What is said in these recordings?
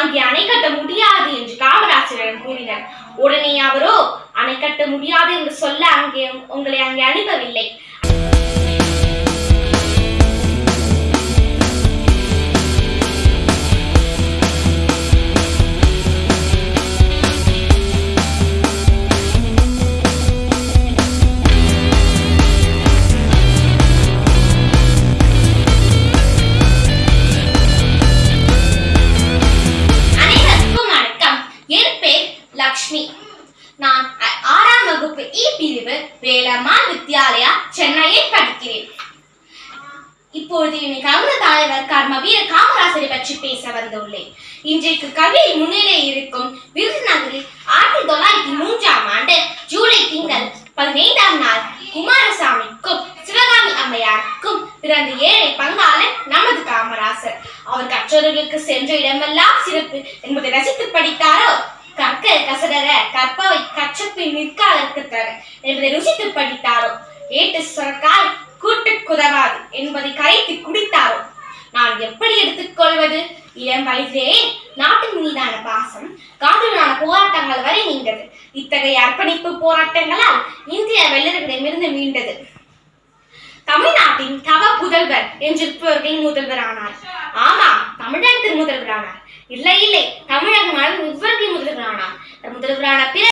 அங்கே அணை கட்ட முடியாது என்று காமராஜரிடம் கூறினர். உடனே அவரோ அணை கட்ட முடியாது என்று சொல்ல அங்கே உங்களை அங்கே அனுப்பவில்லை. பிரிவு வேலம்மா வித்யாலயா சென்னையில் படிக்கிறேன் இப்பொழுது என்னை கவர்ன தலைவர் கர்ம வீர காமராசரை பற்றி பேச வந்துள்ளேன். இன்றைக்கு கல்வியில் முன்னிலை இருக்கும் விருதுநகரில் ஆயிரத்தி தொள்ளாயிரத்தி மூன்றாம் ஆண்டு ஜூலை திங்கள் பதினைந்தாம் நாள் குமாரசாமிக்கும் சிவகாமி அம்மையாருக்கும் பிறந்த ஏழை பங்காளன் நமது காமராசர். அவர் கற்றோர்களுக்கு சென்ற இடமெல்லாம் சிறப்பு என்பதை ரசித்து படித்தாரோ? கற்க கசடர கற்ப நிற்க அதற்குத்தர என்பதை ருசித்து படித்தாரோ? ஏட்டு சுரக்கால் கூட்டு குதவாது என்பதை கரைத்து குடித்தாரோ? நான் எப்படி எடுத்துக்கொள்வது? இளம் வயதிலே நாட்டின் மீதான பாசம் காதலான போராட்டங்கள் வரை நீண்டது. இத்தகைய அர்ப்பணிப்பு போராட்டங்களால் இந்திய வெள்ளர்களிடமிருந்து மீண்டது. தமிழ்நாட்டின் தவ புதல்வர் என்று முதல்வர் ஆனார் ஆமா தமிழகத்தின் முதல்வர் ஆனார் இல்லை இல்லை தமிழக நாடு இவர்களின் முதல்வரானார். முதல்வரான பிற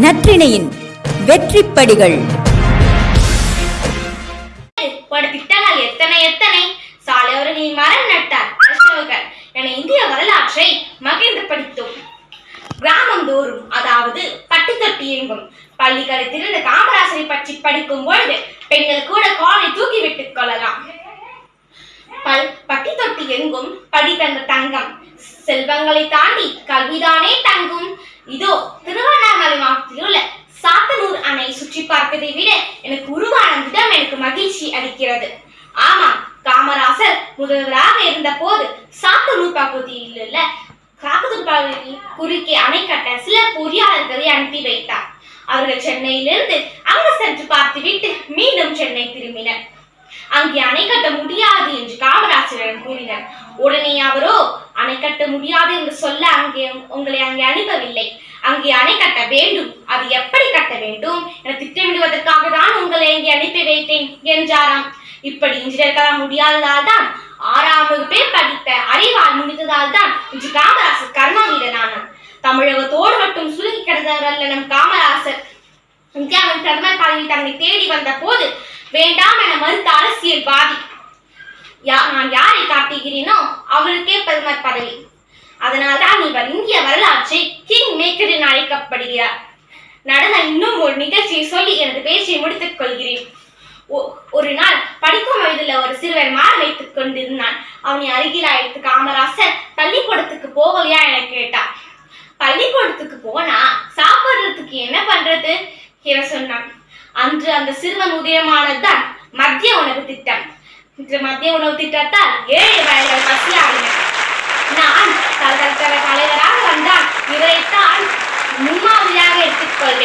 நற்றிணையின் வெற்றிப்படிகள். பட எத்தனை எத்தனை? சாலையோரங்களில் மரம் நட்டார் அசோகர் என இந்திய வரலாற்றை மகிழ்ந்து படித்தோம். கிராமந்தோறும் அதாவது பட்டி தொட்டி எங்கும் பள்ளிகளை திறந்த காமராசரை பற்றி படிக்கும் பொழுது பெண்கள் கூட காலை தூக்கி விட்டுக் கொள்ளலாம். பல் பட்டி தொட்டி எங்கும் படி தந்த தங்கம் செல்வங்களை தாண்டி கல்விதானே தங்கும். இதோ மகிழ்ச்சி அளிக்கிறது. ஆமா காமராசர் முதல்வராக இருந்த போது சாத்தனூர்பா பகுதியில் உள்ள காக்கத்தூர் குறுக்கே அணை கட்ட சில பொறியாளர்களை அனுப்பி வைத்தார். அவர்கள் சென்னையிலிருந்து அங்கு சென்று பார்த்துவிட்டு மீண்டும் சென்னை திரும்பினர். அங்கே அணை கட்ட முடியாது என்று காமராசரிடம் கூறினர். உடனே அவரோ அணை கட்ட முடியாது என்று சொல்ல அங்கே உங்களை அங்கே அனுப்பவில்லை. அங்கே அணை கட்ட வேண்டும். அது எப்படி கட்ட வேண்டும்? என திட்டமிடுவதற்காக தான் உங்களை அனுப்பி வைத்தேன் என்றாராம். இப்படி இன்ஜினியர்களால் முடியாததால் தான் ஆறாம் வகுப்பே படித்த அறிவால் முடிந்ததால் தான் இன்று காமராசர் கர்மா கர்மவீரனானார் தமிழகத்தோடு மட்டும் சுருங்கி கிடந்தவர் அல்ல நம் காமராசர். இந்தியாவின் பிரதமர் பதவி தன்னை தேடி வந்த போது வேண்டாம் என மறுத்த அரசியல்வாதி யா- நான் யாரை காட்டுகிறேனோ அவருக்கே பிரதமர் பதவி. அதனால்தான் இவர் இந்திய வரலாற்றை கிங் மேக்கர் என அழைக்கப்படுகிறார். நடந்த இன்னும் ஒரு நிகழ்ச்சியை நிகழ்ச்சியை முடித்துக் கொள்கிறேன். ஒரு நாள் படிக்கும் வயதில் ஒரு சிறுவன் மாறு வைத்துக் கொண்டிருந்தான். அவனை அருகில் அழைத்து காமராசர் பள்ளிக்கூடத்துக்கு போகலையா என கேட்டான். பள்ளிக்கூடத்துக்கு போனா சாப்பிடுறதுக்கு என்ன பண்றது? என சொன்னான். அன்று அந்த சிறுவன் உதயமானதுதான் மத்திய உணவு திட்டம். இன்று மத்திய உணவு திட்டத்தால் ஏழை வயல்கள் பசியாகின நான் தலைவராக வந்தால் இவரைத்தான் முன்மாதிரியாக எடுத்துக்கொள்வேன்